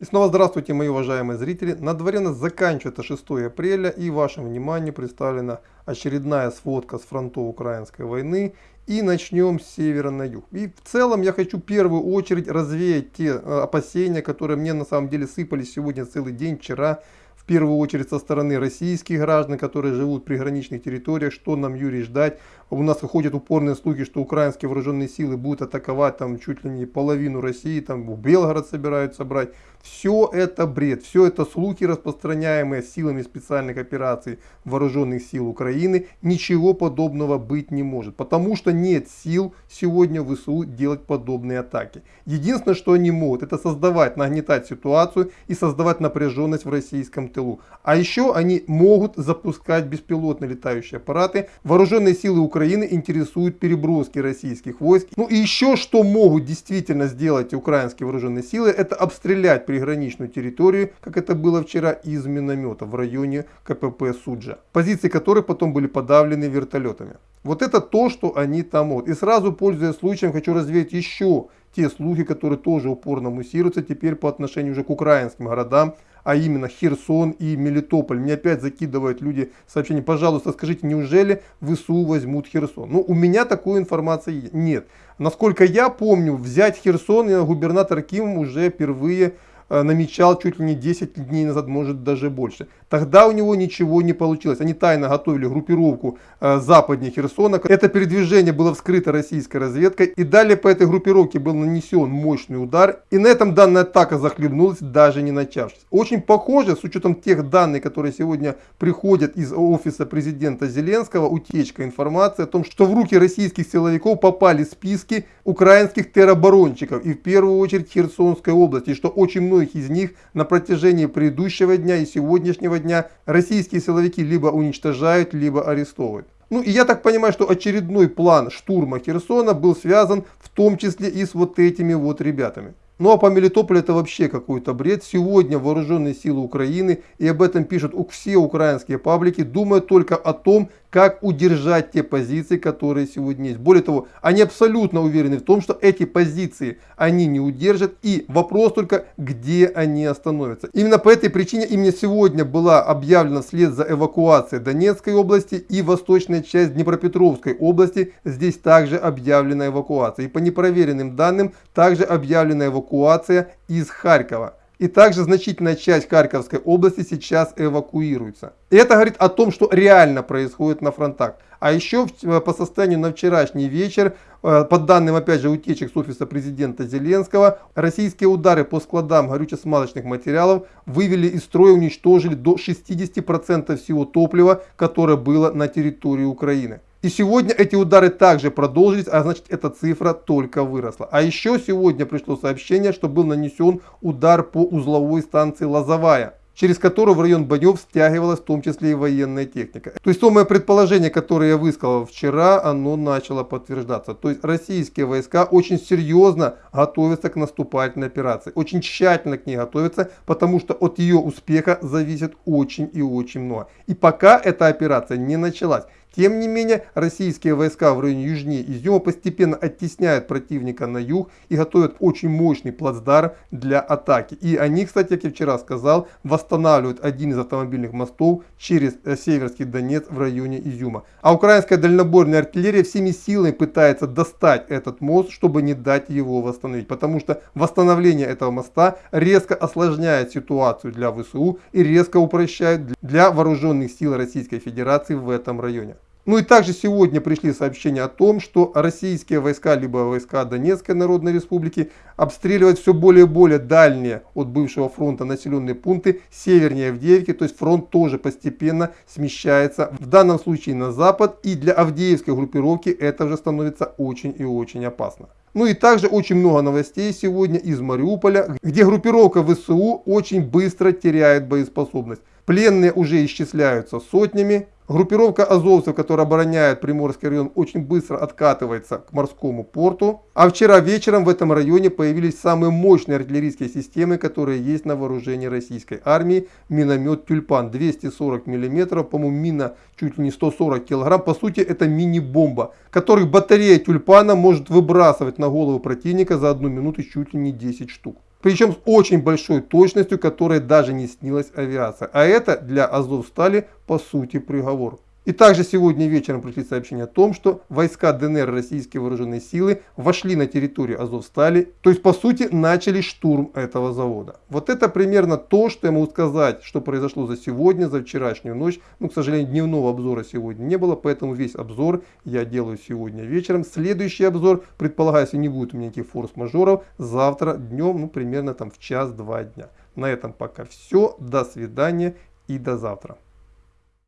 И снова здравствуйте, мои уважаемые зрители. На дворе нас заканчивается 6 апреля и вашему вниманию представлена очередная сводка с фронтов украинской войны. И начнем с севера на юг. И в целом я хочу в первую очередь развеять те э, опасения, которые мне на самом деле сыпались сегодня целый день, вчера первую очередь со стороны российских граждан, которые живут в приграничных территориях, что нам, Юрий, ждать. У нас выходят упорные слухи, что украинские вооруженные силы будут атаковать там чуть ли не половину России, там в Белгород собираются брать. Все это бред, все это слухи, распространяемые силами специальных операций вооруженных сил Украины. Ничего подобного быть не может, потому что нет сил сегодня в ВСУ делать подобные атаки. Единственное, что они могут, это создавать, нагнетать ситуацию и создавать напряженность в российском тылу. А еще они могут запускать беспилотные летающие аппараты. Вооруженные силы Украины интересуют переброски российских войск. Ну и еще что могут действительно сделать украинские вооруженные силы, это обстрелять приграничную территорию, как это было вчера, из миномета в районе КПП Суджа. Позиции которых потом были подавлены вертолетами. Вот это то, что они там могут. И сразу, пользуясь случаем, хочу развеять еще те слухи, которые тоже упорно муссируются теперь по отношению уже к украинским городам, а именно Херсон и Мелитополь. Мне опять закидывают люди сообщения, пожалуйста, скажите, неужели ВСУ возьмут Херсон? Ну, у меня такой информации нет. Насколько я помню, взять Херсон губернатор Ким уже впервые Э, намечал чуть ли не 10 дней назад, может даже больше. Тогда у него ничего не получилось. Они тайно готовили группировку э, западнее Херсона. Это передвижение было вскрыто российской разведкой. И далее по этой группировке был нанесен мощный удар. И на этом данная атака захлебнулась, даже не начавшись. Очень похоже, с учетом тех данных, которые сегодня приходят из офиса президента Зеленского, утечка информации о том, что в руки российских силовиков попали списки украинских тероборонщиков. И в первую очередь Херсонской области. Что очень много многих из них на протяжении предыдущего дня и сегодняшнего дня российские силовики либо уничтожают, либо арестовывают. Ну и я так понимаю, что очередной план штурма Херсона был связан в том числе и с вот этими вот ребятами. Ну а по Мелитополю это вообще какой-то бред. Сегодня вооруженные силы Украины, и об этом пишут все украинские паблики, думают только о том, как удержать те позиции, которые сегодня есть. Более того, они абсолютно уверены в том, что эти позиции они не удержат. И вопрос только, где они остановятся. Именно по этой причине именно сегодня была объявлена вслед за эвакуацией Донецкой области и восточная часть Днепропетровской области. Здесь также объявлена эвакуация. И по непроверенным данным, также объявлена эвакуация из Харькова. И также значительная часть Харьковской области сейчас эвакуируется. И это говорит о том, что реально происходит на фронтах. А еще э, по состоянию на вчерашний вечер, э, по данным опять же утечек с офиса президента Зеленского, российские удары по складам горюче-смазочных материалов вывели из строя, уничтожили до 60% всего топлива, которое было на территории Украины. И сегодня эти удары также продолжились, а значит эта цифра только выросла. А еще сегодня пришло сообщение, что был нанесен удар по узловой станции Лозовая через которую в район боев стягивалась в том числе и военная техника. То есть то мое предположение, которое я высказал вчера, оно начало подтверждаться. То есть российские войска очень серьезно готовятся к наступательной операции. Очень тщательно к ней готовятся, потому что от ее успеха зависит очень и очень много. И пока эта операция не началась. Тем не менее, российские войска в районе южнее Изюма постепенно оттесняют противника на юг и готовят очень мощный плацдарм для атаки. И они, кстати, как я вчера сказал, восстанавливают один из автомобильных мостов через э, Северский Донец в районе Изюма. А украинская дальнобойная артиллерия всеми силами пытается достать этот мост, чтобы не дать его восстановить. Потому что восстановление этого моста резко осложняет ситуацию для ВСУ и резко упрощает для вооруженных сил Российской Федерации в этом районе. Ну и также сегодня пришли сообщения о том, что российские войска, либо войска Донецкой Народной Республики обстреливают все более и более дальние от бывшего фронта населенные пункты севернее Авдеевки. То есть фронт тоже постепенно смещается в данном случае на запад. И для Авдеевской группировки это уже становится очень и очень опасно. Ну и также очень много новостей сегодня из Мариуполя, где группировка ВСУ очень быстро теряет боеспособность. Пленные уже исчисляются сотнями, Группировка азовцев, которая обороняет Приморский район, очень быстро откатывается к морскому порту. А вчера вечером в этом районе появились самые мощные артиллерийские системы, которые есть на вооружении российской армии. Миномет Тюльпан 240 мм, по-моему мина чуть ли не 140 кг. По сути это мини-бомба, которых батарея Тюльпана может выбрасывать на голову противника за одну минуту чуть ли не 10 штук. Причем с очень большой точностью, которой даже не снилась авиация. А это для Азовстали по сути приговор. И также сегодня вечером пришли сообщения о том, что войска ДНР, российские вооруженные силы, вошли на территорию Азовстали, то есть по сути начали штурм этого завода. Вот это примерно то, что я могу сказать, что произошло за сегодня, за вчерашнюю ночь. Ну, к сожалению, дневного обзора сегодня не было, поэтому весь обзор я делаю сегодня вечером. Следующий обзор, предполагаю, если не будет у меня никаких форс-мажоров, завтра днем, ну, примерно там в час-два дня. На этом пока все. До свидания и до завтра.